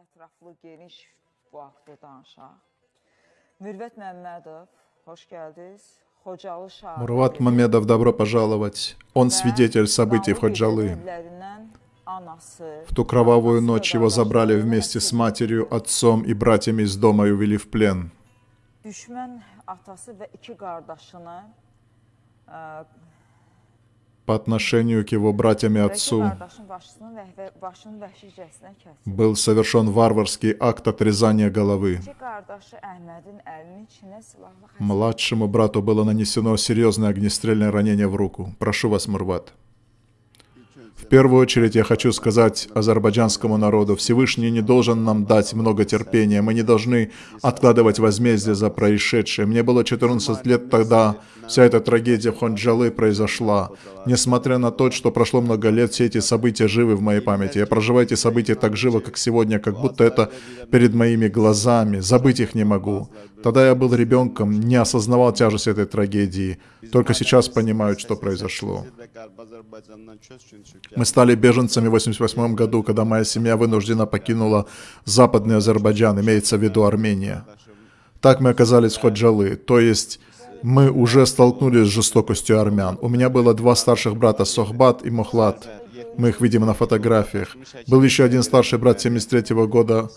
Ətraflı, geniş bu haqda danışaq. Mürvət Məmmədov, xoş gəldiniz. Мурват Мамедов, добро пожаловать. Он свидетель событий в Ходжалы. В ту кровавую ночь его забрали вместе с матерью, отцом и братьями из дома и увели в плен. По отношению к его братьям и отцу был совершен варварский акт отрезания головы. Младшему брату было нанесено серьезное огнестрельное ранение в руку. Прошу вас, Мурват. В первую очередь я хочу сказать азербайджанскому народу, Всевышний не должен нам дать много терпения, мы не должны откладывать возмездие за происшедшее. Мне было 14 лет тогда, вся эта трагедия в Хонджалы произошла. Несмотря на то, что прошло много лет, все эти события живы в моей памяти. Я проживаю эти события так живо, как сегодня, как будто это перед моими глазами. Забыть их не могу. Тогда я был ребенком, не осознавал тяжесть этой трагедии. Только сейчас понимаю, что произошло. Мы стали беженцами в 1988 году, когда моя семья вынуждена покинула Западный Азербайджан, имеется в виду Армения. Так мы оказались в Ходжалы, то есть мы уже столкнулись с жестокостью армян. У меня было два старших брата, Сохбат и Мухлад. Мы их видим на фотографиях. Был еще один старший брат 73 года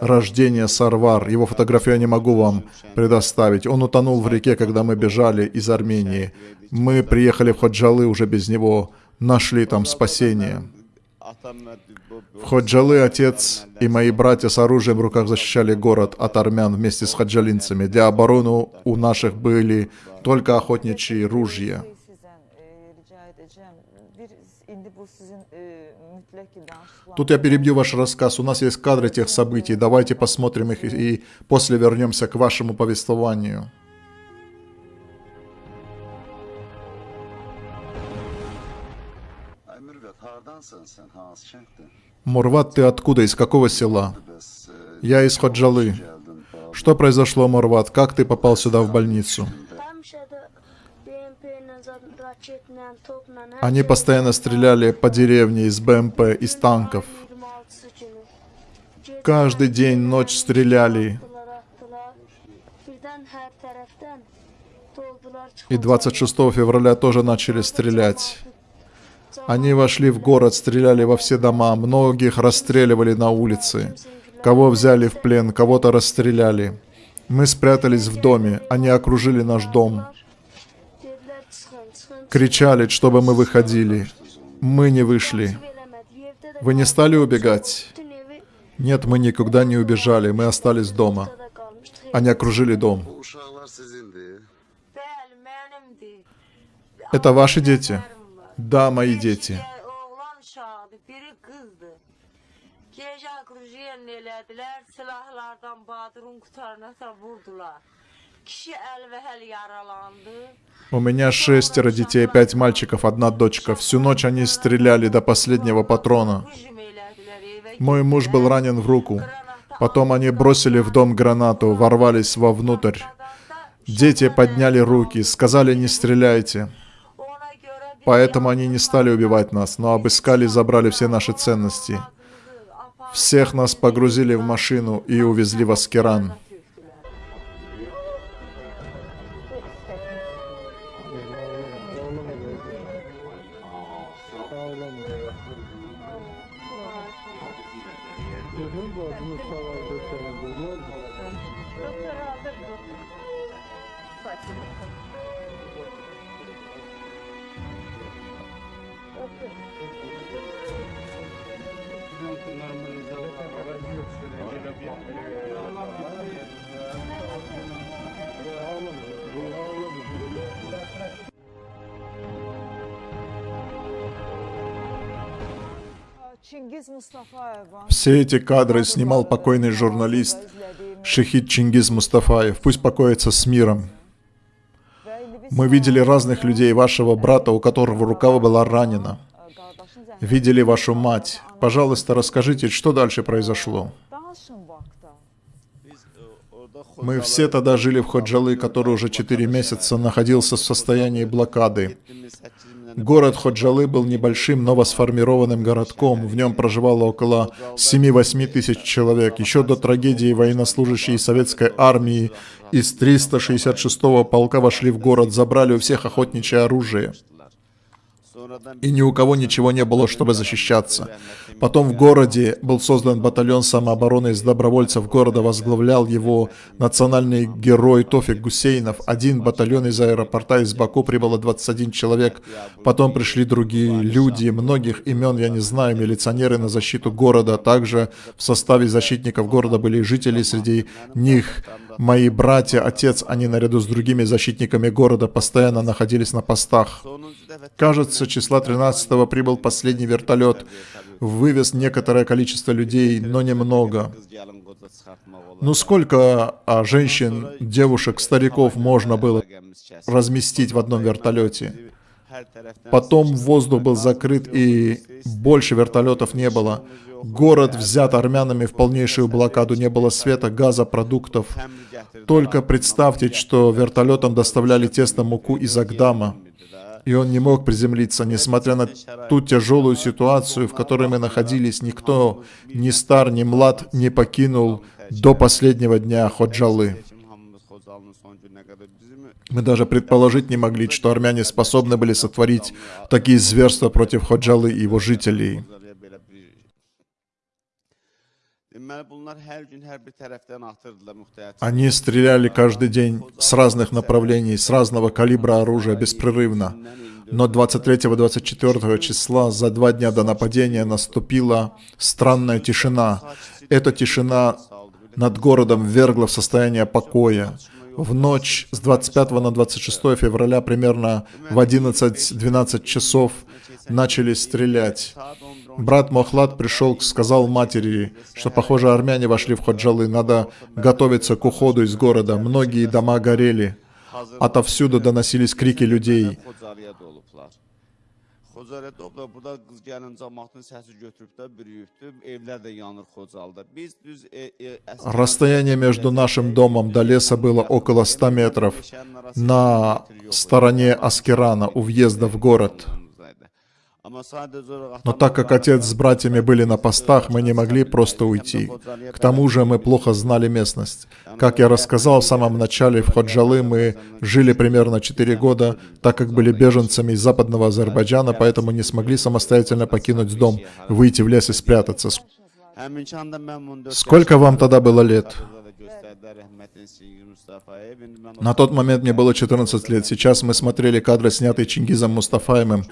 рождения, Сарвар. Его фотографию я не могу вам предоставить. Он утонул в реке, когда мы бежали из Армении. Мы приехали в Ходжалы уже без него, нашли там спасение. В Ходжалы отец и мои братья с оружием в руках защищали город от армян вместе с хаджалинцами. Для обороны у наших были только охотничьи ружья. Тут я перебью ваш рассказ. У нас есть кадры тех событий. Давайте посмотрим их и после вернемся к вашему повествованию. Мурват, ты откуда? Из какого села? Я из Ходжалы. Что произошло, Мурват? Как ты попал сюда в больницу? Они постоянно стреляли по деревне из БМП, из танков. 26-sı günü. Каждый день, ночь стреляли. И 26 февраля тоже начали стрелять. Они вошли в город, стреляли во все дома, многих расстреливали на улице. Кого взяли в плен, кого-то расстреляли. Мы спрятались в доме, они окружили наш дом. Кричали, чтобы мы выходили. Мы не вышли. Вы не стали убегать? Нет, мы никуда не убежали, мы остались дома. Они окружили дом. Это ваши дети? Да, мои дети. У меня шестеро детей, пять мальчиков, одна дочка. Всю ночь они стреляли до последнего патрона. Мой муж был ранен в руку. Потом они бросили в дом гранату, ворвались вовнутрь. Дети подняли руки, сказали не стреляйте. Поэтому они не стали убивать нас, но обыскали и забрали все наши ценности. Всех нас погрузили в машину и увезли в Аскеран. tökdülər. Все эти кадры снимал покойный журналист Шехид Чингиз Мустафаев. Пусть покоится с миром. Мы видели разных людей, вашего брата, у которого рука была ранена. Видели вашу мать. Пожалуйста, расскажите, что дальше произошло. Мы все тогда жили в Ходжалы, который уже 4 месяца находился в состоянии блокады. Город Ходжалы был небольшим, новосформированным городком. В нем проживало около 7-8 тысяч человек. Еще до трагедии военнослужащие советской армии из 366-го полка вошли в город, забрали у всех охотничье оружие. И ни у кого ничего не было, чтобы защищаться. Потом в городе был создан батальон самообороны из добровольцев города, возглавлял его национальный герой Тофик Гусейнов. Один батальон из аэропорта из Баку прибыло 21 человек. Потом пришли другие люди, многих имен я не знаю, милиционеры на защиту города. Также в составе защитников города были жители, среди них мои братья, отец, они наряду с другими защитниками города постоянно находились на постах. Кажется, числа 13 прибыл последний вертолет, вывез некоторое количество людей, но немного. Ну сколько а, женщин, девушек, стариков можно было разместить в одном вертолете? Потом воздух был закрыт и больше вертолетов не было. Город взят армянами в полнейшую блокаду, не было света, газа, продуктов. Только представьте, что вертолетом доставляли тесно муку из Агдама и он не мог приземлиться, несмотря на ту тяжелую ситуацию, в которой мы находились. Никто, ни стар, ни млад, не покинул до последнего дня Ходжалы. Мы даже предположить не могли, что армяне способны были сотворить такие зверства против Ходжалы и его жителей. Они стреляли каждый день с разных направлений, с разного калибра оружия, беспрерывно. Но 23-24 числа, за два дня до нападения, наступила странная тишина. Эта тишина над городом ввергла в состояние покоя. В ночь с 25 на 26 февраля, примерно в 11-12 часов, начали стрелять. Брат Мохлад пришел, сказал матери, что, похоже, армяне вошли в Ходжалы, надо готовиться к уходу из города. Многие дома горели. Отовсюду доносились крики людей. Расстояние между нашим домом до леса было около 100 метров на стороне Аскерана у въезда в город. Но так как отец с братьями были на постах, мы не могли просто уйти. К тому же мы плохо знали местность. Как я рассказал в самом начале, в Ходжалы мы жили примерно 4 года, так как были беженцами из западного Азербайджана, поэтому не смогли самостоятельно покинуть дом, выйти в лес и спрятаться. Сколько вам тогда было лет? На тот момент мне было 14 лет. Сейчас мы смотрели кадры, снятые Чингизом Мустафаемым.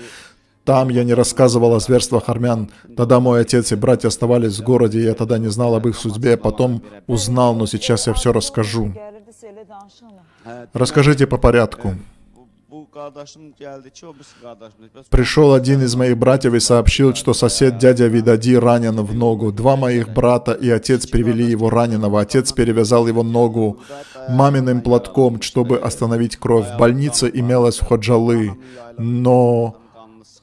Там я не рассказывал о зверствах армян. Тогда мой отец и братья оставались в городе, и я тогда не знал об их судьбе. Потом узнал, но сейчас я все расскажу. Расскажите по порядку. Пришел один из моих братьев и сообщил, что сосед дядя Видади ранен в ногу. Два моих брата и отец привели его раненого. Отец перевязал его ногу маминым платком, чтобы остановить кровь. Больница имелась в Ходжалы, но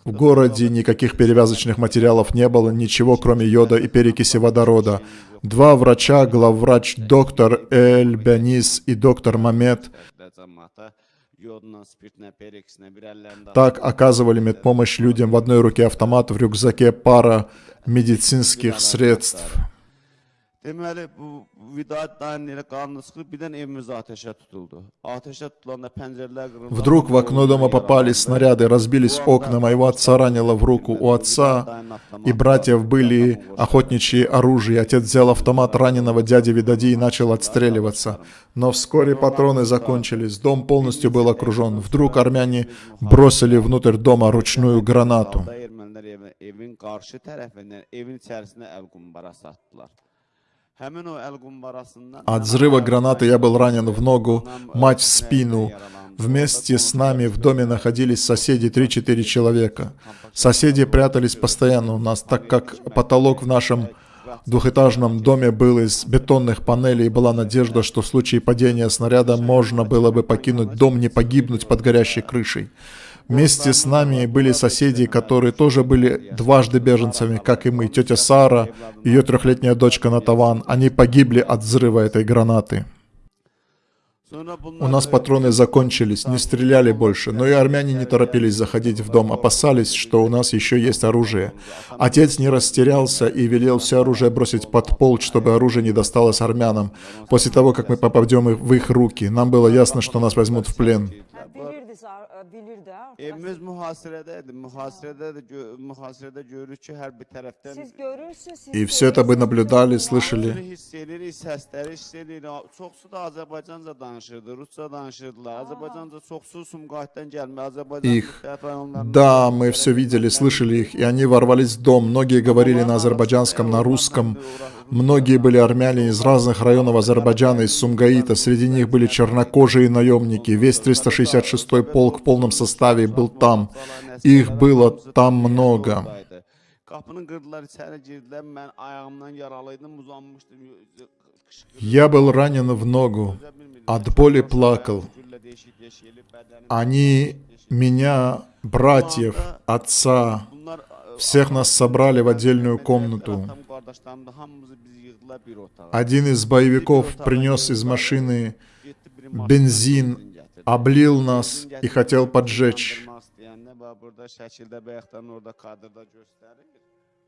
в городе никаких перевязочных материалов не было, ничего кроме йода и перекиси водорода. Два врача, главврач доктор Эль Бянис и доктор Мамед, так оказывали медпомощь людям в одной руке автомат, в рюкзаке пара медицинских средств. Вдруг в окно дома попали снаряды, разбились окна, моего отца ранило в руку. У отца и братьев были охотничьи оружия. Отец взял автомат раненого дяди Видади и начал отстреливаться. Но вскоре патроны закончились, дом полностью был окружен. Вдруг армяне бросили внутрь дома ручную гранату. Evin qarşı tərəfindən evin içərisinə əl qumbarası atdılar. От взрыва гранаты я был ранен в ногу, мать в спину. Вместе с нами в доме находились соседи, 3-4 человека. Соседи прятались постоянно у нас, так как потолок в нашем двухэтажном доме был из бетонных панелей, и была надежда, что в случае падения снаряда можно было бы покинуть дом, не погибнуть под горящей крышей. Вместе с нами были соседи, которые тоже были дважды беженцами, как и мы. Тетя Сара, ее трехлетняя дочка Натаван. Они погибли от взрыва этой гранаты. У нас патроны закончились, не стреляли больше, но и армяне не торопились заходить в дом, опасались, что у нас еще есть оружие. Отец не растерялся и велел все оружие бросить под пол, чтобы оружие не досталось армянам. После того, как мы попадем в их руки, нам было ясно, что нас возьмут в плен. Evimiz mühasirədədir. Mühasirədə də gö- mühasirədə görürük ki, hər bir tərəfdən Siz görürsünüz, siz И все это вы Hamısını слышали. hiss edirik, səsləri hiss edirik. Çoxsu da Azərbaycanca danışırdı, Rusca danışırdılar. Azərbaycanca çoxsu Sumqayıtdan gəlmə, Azərbaycan Их. müxtəlif rayonlarından. Да, мы все видели, слышали их, и они ворвались в дом. Многие говорили на азербайджанском, на русском. Многие были армяне из разных районов Азербайджана, из Сумгаита. Среди них были чернокожие наемники. Весь 366-й полк в полном составе был там. Их было там много. Я был ранен в ногу. От боли плакал. Они меня, братьев, отца, всех нас собрали в отдельную комнату. Один из боевиков принес из машины Getdi облил нас и хотел поджечь. Yandırmaq istəyəndə bax burada şəkildə bayaqdan orada kadrda göstərir.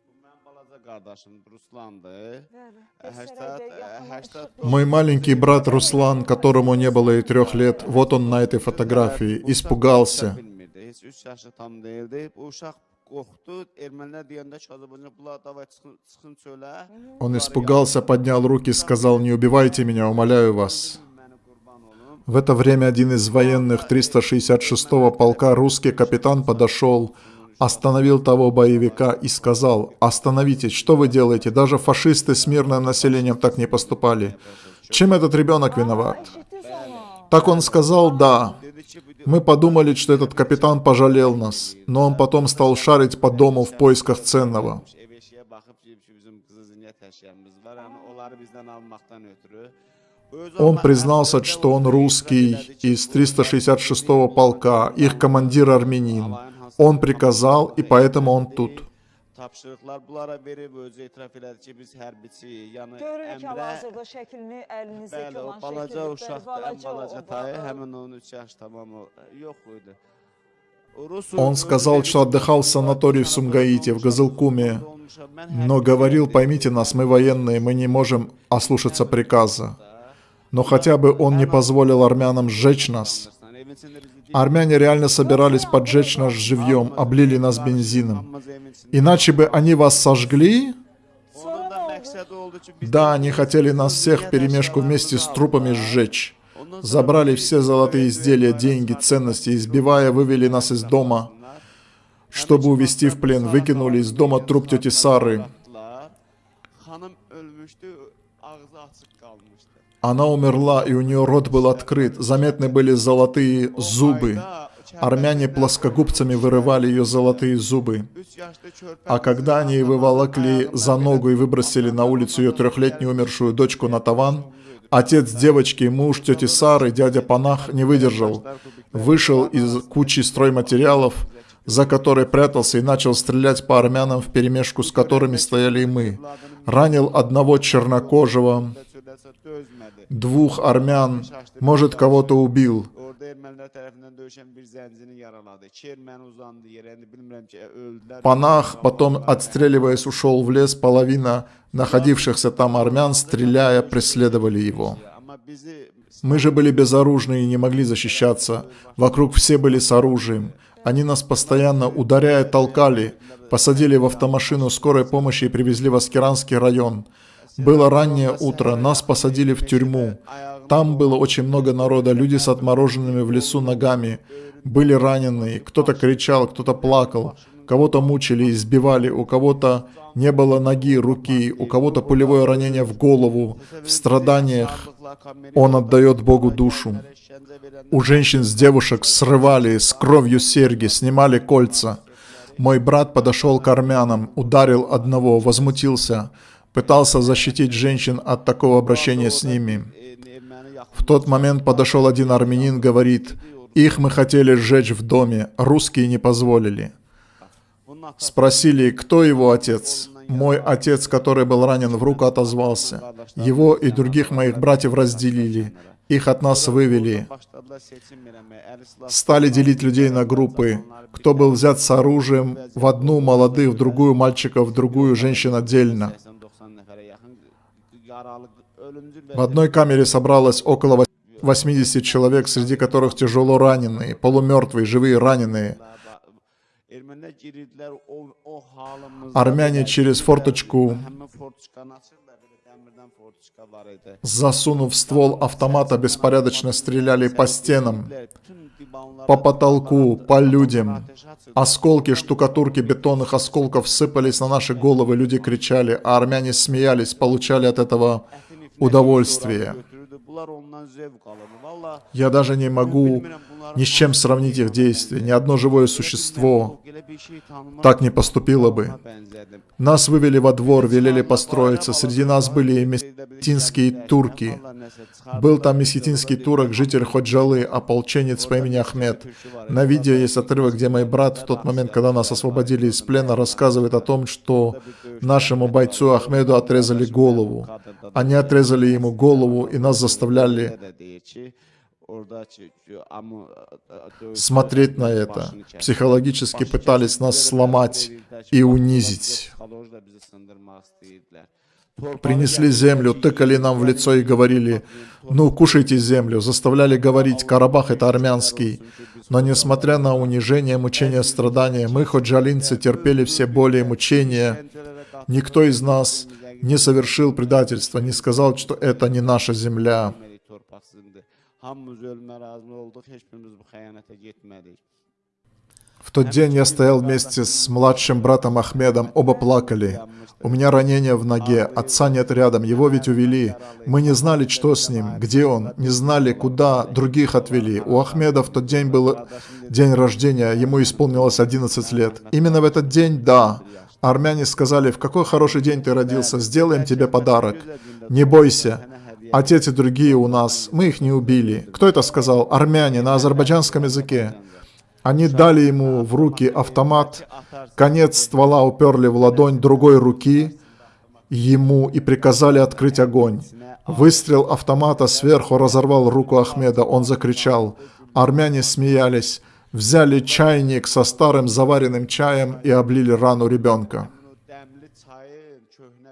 Bu mənim balaca qardaşımdır, Ruslandır. Bəli. 80 80 Мой маленький брат Руслан, которому не было и трех лет, вот он на этой фотографии, испугался. bilmirdi. Heç 3 yaşı tam deyildi. Bu uşaq qorxdu. Ermənilər deyəndə ki, Azərbaycan bunlar davay çıxın, çıxın çölə. Он испугался, поднял руки, сказал, не убивайте меня, умоляю вас. В это время один из военных 366-го полка, русский капитан, подошел, остановил того боевика и сказал, остановитесь, что вы делаете? Даже фашисты с мирным населением так не поступали. Чем этот ребенок виноват? Так он сказал, да. Мы подумали, что этот капитан пожалел нас, но он потом стал шарить по дому в поисках ценного. Он признался, что он русский из bu 366-го полка, их командир армянин. Он приказал, и поэтому он тут. Tapşırıqlar bunlara verib özü etiraf elədi ki, biz hərbiçi, yəni Görürük əmrə hal-hazırda şəklini əlinizdəki Bəli, o olan balaca şəkildə. uşaqdır, ən balaca o tayı, ba- həmin onun 3 yaş tamam o yox idi. O Rus Он сказал, что отдыхал в санатории в Сумгаите, в Газылкуме, но говорил, поймите нас, мы военные, мы не можем ослушаться приказа. Но хотя бы он не позволил армянам сжечь нас. Армяне реально собирались поджечь нас живьем, облили нас бензином. Иначе бы они вас сожгли? Да, они хотели нас всех в перемешку вместе с трупами сжечь. Забрали все золотые изделия, деньги, ценности, избивая, вывели нас из дома, чтобы увезти в плен. Выкинули из дома труп тети Сары. Она умерла, и у нее рот был открыт. Заметны были золотые зубы. Армяне плоскогубцами вырывали ее золотые зубы. 3 yaşlı körpə А когда они выволокли за ногу и выбросили на улицу ее трехлетнюю умершую дочку на таван, отец девочки, муж тети Сары, дядя Панах, не выдержал. Вышел из кучи стройматериалов, за которой прятался и начал стрелять по армянам в перемешку, с которыми стояли и мы. Ранил одного чернокожего. Двух армян, может, кого-то убил. Панах, потом, отстреливаясь, ушел в лес. Половина находившихся там армян, стреляя, преследовали его. Мы же были безоружны и не могли защищаться. Вокруг все были с оружием. Они нас постоянно, ударяя, толкали. Посадили в автомашину скорой помощи и привезли в Аскеранский район. Было раннее утро, нас посадили в тюрьму. Там было очень много народа, люди с отмороженными в лесу ногами. Были раненые, кто-то кричал, кто-то плакал. Кого-то мучили, избивали, у кого-то не было ноги, руки, у кого-то пулевое ранение в голову. В страданиях он отдает Богу душу. У женщин с девушек срывали с кровью серьги, снимали кольца. Мой брат подошел к армянам, ударил одного, возмутился, пытался защитить женщин от такого обращения с ними. В тот момент подошел один армянин, говорит, их мы хотели сжечь в доме, русские не позволили. Спросили, кто его отец. Мой отец, который был ранен в руку, отозвался. Его и других моих братьев разделили. Их от нас вывели, стали делить людей на группы. Кто был взят с оружием, в одну молодых, в другую мальчиков, в другую женщин отдельно. В одной камере собралось около 80 человек, среди которых тяжело раненые, полумертвые, живые раненые. Belə через форточку. Засунув ствол автомата, беспорядочно стреляли по стенам, по потолку, по людям. Осколки штукатурки бетонных осколков сыпались на наши головы, люди кричали, а армяне смеялись, получали от этого удовольствие. Я даже не могу ни с чем сравнить их действия. Ни одно живое существо так не поступило бы. Нас вывели во двор, велели построиться. Среди нас были и месхетинские турки. Был там месхетинский турок, житель Ходжалы, ополченец по имени Ахмед. На видео есть отрывок, где мой брат в тот момент, когда нас освободили из плена, рассказывает о том, что нашему бойцу Ахмеду отрезали голову. Они отрезали ему голову и нас заставляли смотреть на это. Психологически пытались нас сломать и унизить. Принесли землю, тыкали нам в лицо и говорили, ну, кушайте землю. Заставляли говорить, Карабах это армянский. Но несмотря на унижение, мучения, страдания, мы, ходжалинцы, терпели все боли и мучения. Никто из нас не совершил предательства, не сказал, что это не наша земля. Hamımız ölmə razı olduq, heç birimiz bu xəyanətə getmədik. В тот день я стоял вместе с младшим братом Ахмедом, оба плакали. У меня ранение в ноге, отца нет рядом, его ведь увели. Мы не знали, что с ним, где он, не знали, куда других отвели. У Ахмеда в тот день был день рождения, ему исполнилось 11 лет. Именно в этот день, да, армяне сказали, в какой хороший день ты родился, сделаем тебе подарок. Не бойся, Отец и другие у нас, мы их не убили. Кто это сказал? Армяне на азербайджанском языке. Они дали ему в руки автомат, конец ствола уперли в ладонь другой руки ему и приказали открыть огонь. Выстрел автомата сверху разорвал руку Ахмеда, он закричал. Армяне смеялись, взяли чайник со старым заваренным чаем и облили рану ребенка.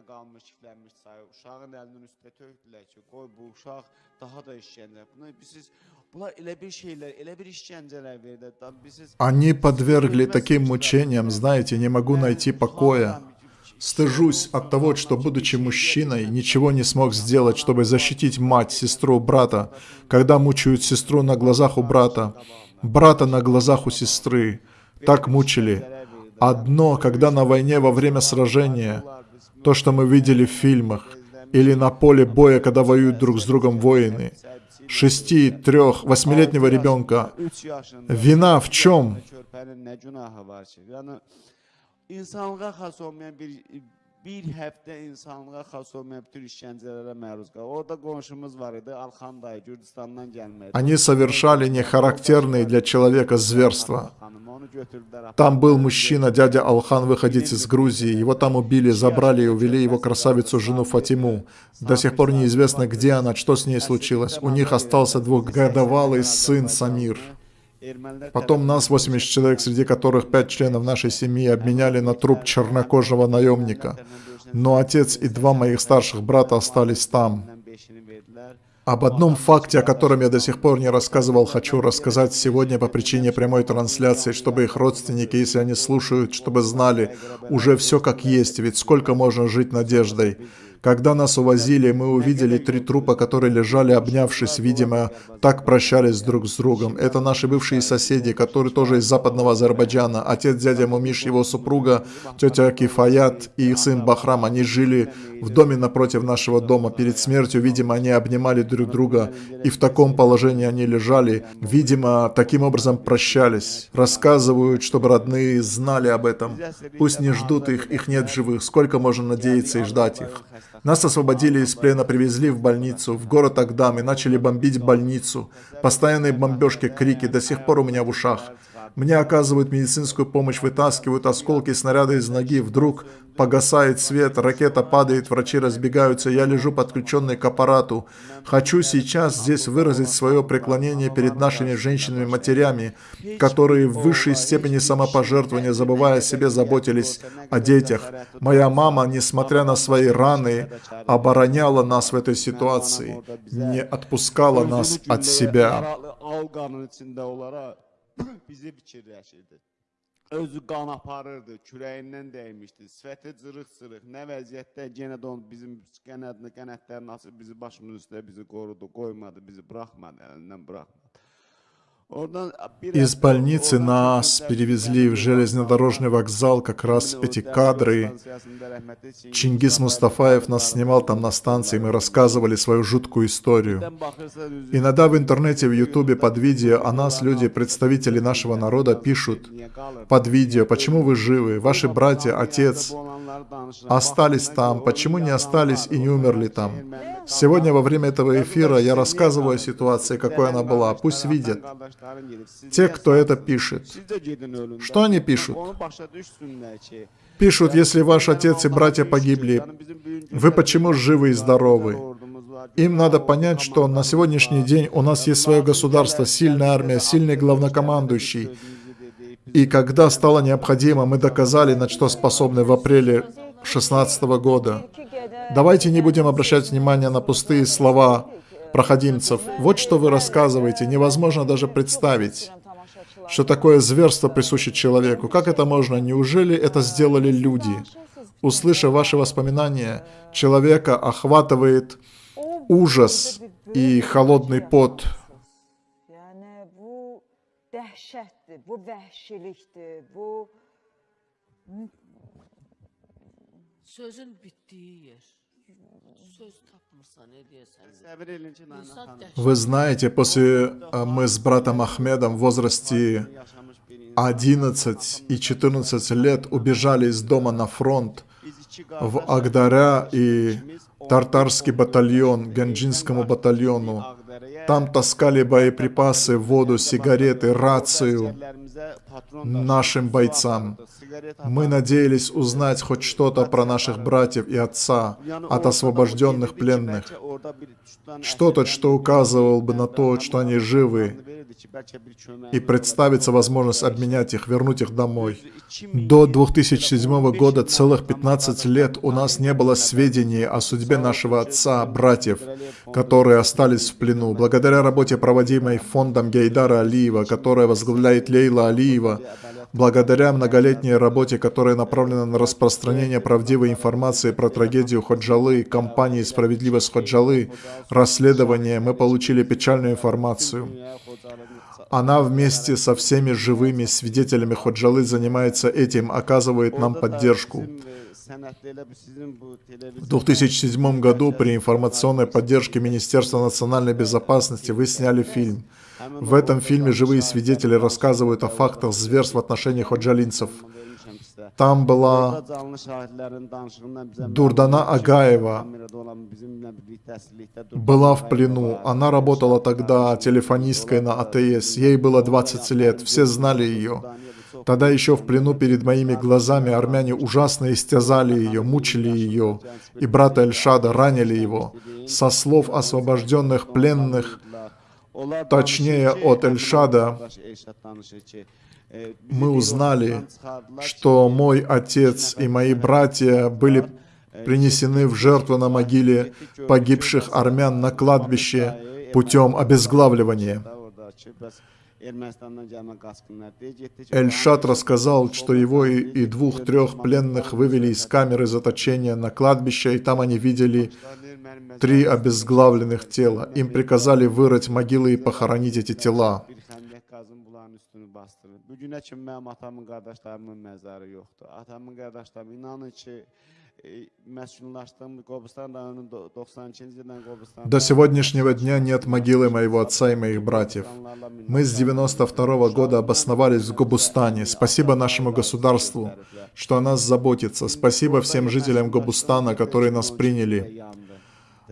Qalmış, kiflənmiş çayı uşağın əlinin üstə tökdülər ki, qoy bu uşaq daha da işgəncə. Bunu siz bunlar elə bir şeylər, elə bir işgəncələr verirlər. Siz Они подвергли таким мучениям, знаете, не могу найти покоя. Стыжусь от того, что, будучи мужчиной, ничего не смог сделать, чтобы защитить мать, сестру, брата, когда мучают сестру на глазах у брата, брата на глазах у сестры. Так мучили. Одно, когда на войне во время сражения, то, что мы видели в фильмах, или на поле боя, когда воюют друг с другом воины, шести, трех, восьмилетнего ребенка, 3 yaşında Vina в чем? Bir həftə insanlığa xas olmayan bütün işgəncələrə məruz qalır. Orada qonşumuz var idi, Alxan dayı Gürcüstandan gəlmədi. Они совершали нехарактерные для человека зверства. Там был мужчина, дядя Алхан, выходец из Грузии. Его там убили, забрали и увели его красавицу жену Фатиму. До сих пор неизвестно, где она, что с ней случилось. У них остался двухгодовалый сын Самир. Потом нас, 80 человек, среди которых 5 членов нашей семьи, обменяли на труп чернокожего наемника. Но отец и два моих старших брата остались там. Об одном факте, о котором я до сих пор не рассказывал, хочу рассказать сегодня по причине прямой трансляции, чтобы их родственники, если они слушают, чтобы знали уже все как есть, ведь сколько можно жить надеждой. Когда нас увозили, мы увидели три трупа, которые лежали, обнявшись, видимо, так прощались друг с другом. Это наши бывшие соседи, которые тоже из западного Азербайджана. Отец дядя Мумиш, его супруга, тетя Кифаят и их сын Бахрам. Они жили в доме напротив нашего дома. Перед смертью, видимо, они обнимали друг друга, и в таком положении они лежали. Видимо, таким образом прощались. Рассказывают, чтобы родные знали об этом. Пусть не ждут их, их нет живых. Сколько можно надеяться и ждать их? Нас освободили из плена, привезли в больницу, в город Агдам и начали бомбить больницу. Постоянные бомбежки, крики, до сих пор у меня в ушах. Мне оказывают медицинскую помощь, вытаскивают осколки снаряда из ноги. Вдруг погасает свет, ракета падает, врачи разбегаются. Я лежу подключенный к аппарату. Хочу сейчас здесь выразить свое преклонение перед нашими женщинами-матерями, которые в высшей степени самопожертвования, забывая о себе, заботились о детях. Моя мама, несмотря на свои раны, обороняла нас в этой ситуации, не отпускала нас от себя. Bizi fikirləşirdi. Özü qan aparırdı, kürəyindən dəymişdi, sifəti cırıq-cırıq, nə vəziyyətdə yenə də onu bizim qənədini, qənətlərini açıb bizi başımızın üstə bizi qorudu, qoymadı, bizi buraxmadı, əlindən buraxmadı. Из больницы нас перевезли в железнодорожный вокзал, как раз эти кадры. Чингис Мустафаев нас снимал там на станции, мы рассказывали свою жуткую историю. Иногда в интернете, в ютубе под видео о нас люди, представители нашего народа, пишут под видео, почему вы живы, ваши братья, отец остались там, почему не остались и не умерли там. Сегодня во время этого эфира я рассказываю о ситуации, какой она была, пусть видят. Те, кто это пишет. Что они пишут? Пишут, если ваш отец и братья погибли, вы почему живы и здоровы? Им надо понять, что на сегодняшний день у нас есть свое государство, сильная армия, сильный главнокомандующий. И когда стало необходимо, мы доказали, на что способны в апреле 2016 года. Давайте не будем обращать внимание на пустые слова проходимцев. Вот что вы рассказываете, невозможно даже представить, что такое зверство присуще человеку. Как это можно? Неужели это сделали люди? Услышав ваши воспоминания, человека охватывает ужас и холодный пот. Dəhşətdir, bu vəhşilikdir, bu Sözün bitdiyi yer. Вы знаете, после э, мы с братом Ахмедом в возрасте Yaşamış bir insan. 11 и 14 лет убежали из дома на фронт в Агдаря и Тартарский батальон, Ганджинскому батальону. Там таскали боеприпасы, воду, сигареты, рацию нашим бойцам. Мы надеялись узнать хоть что-то про наших братьев и отца от освобожденных пленных. Что-то, что указывало бы на то, что они живы, и представится возможность обменять их, вернуть их домой. До 2007 года целых 15 лет у нас не было сведений о судьбе нашего отца, братьев, которые остались в плену. Благодаря работе, проводимой фондом Гейдара Алиева, которая возглавляет Лейла Алиева, благодаря многолетней работе, которая направлена на распространение правдивой информации про трагедию Ходжалы, компании «Справедливость Ходжалы», расследование, мы получили печальную информацию. Она вместе со всеми живыми свидетелями Ходжалы занимается этим, оказывает нам поддержку. В 2007 году при информационной поддержке Министерства национальной безопасности вы сняли фильм. В этом фильме живые свидетели рассказывают о фактах зверств в отношении ходжалинцев. Там была Дурдана Агаева, была в плену. Она работала тогда телефонисткой на АТС. Ей было 20 лет. Все знали ее. Тогда еще в плену перед моими глазами армяне ужасно истязали ее, мучили ее. И брата Эльшада ранили его. Со слов освобожденных пленных, точнее от Эльшада, мы узнали, что мой отец и мои братья были принесены в жертву на могиле погибших армян на кладбище путем обезглавливания. Эльшат рассказал, что его и, и двух-трех пленных вывели из камеры заточения на кладбище, и там они видели три обезглавленных тела. Им приказали вырыть могилы и похоронить эти тела. Bu günə kimi mənim atamın, qardaşlarımın məzarı yoxdur. Atamın, qardaşlarım inanın ki, e, məskunlaşdığım Qobustan rayonunun 92-ci ildən Qobustan До сегодняшнего дня нет могилы моего отца и моих братьев. Мы с 92 года обосновались в Гобустане. Спасибо нашему государству, что о нас заботится. Спасибо всем жителям Гобустана, которые нас приняли.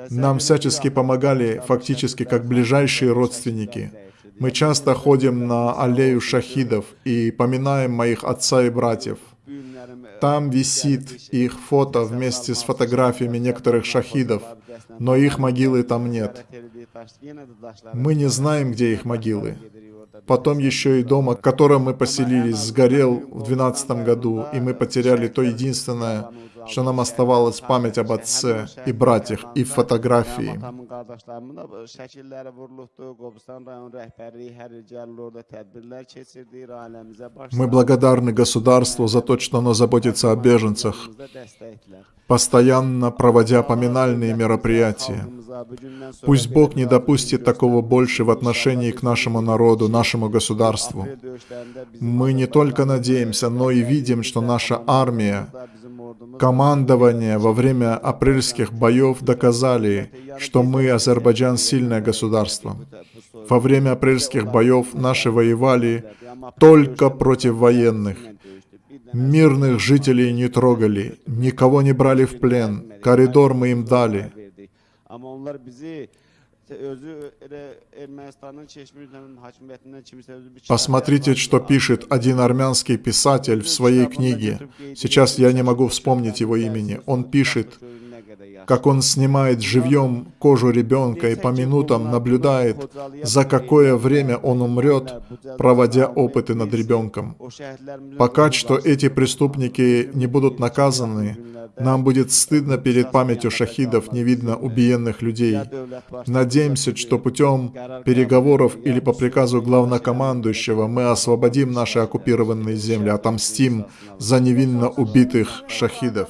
Нам всячески помогали, фактически как ближайшие родственники. Мы часто ходим на аллею шахидов и поминаем моих отца и братьев. Там висит их фото вместе с фотографиями некоторых шахидов, но их могилы там нет. Мы не знаем, где их могилы. Потом еще и дом, в котором мы поселились, сгорел в 12 году, и мы потеряли то единственное, что нам оставалось память об отце и братьях и фотографии. Мы благодарны государству за то, что оно заботится о беженцах, постоянно проводя поминальные мероприятия. Пусть Бог не допустит такого больше в отношении к нашему народу, нашему государству. Мы не только надеемся, но и видим, что наша армия, командование во время апрельских боев доказали, что мы, Азербайджан, сильное государство. Во время апрельских боев наши воевали только против военных. Мирных жителей не трогали, никого не брали в плен, коридор мы им дали. Посмотрите, что пишет один армянский писатель в своей книге. Сейчас я не могу вспомнить его имени. Он пишет, как он снимает живьем кожу ребенка и по минутам наблюдает, за какое время он умрет, проводя опыты над ребенком. Пока что эти преступники не будут наказаны, нам будет стыдно перед памятью шахидов, невидно убиенных людей. Надеемся, что путем переговоров или по приказу главнокомандующего мы освободим наши оккупированные земли, отомстим за невинно убитых шахидов.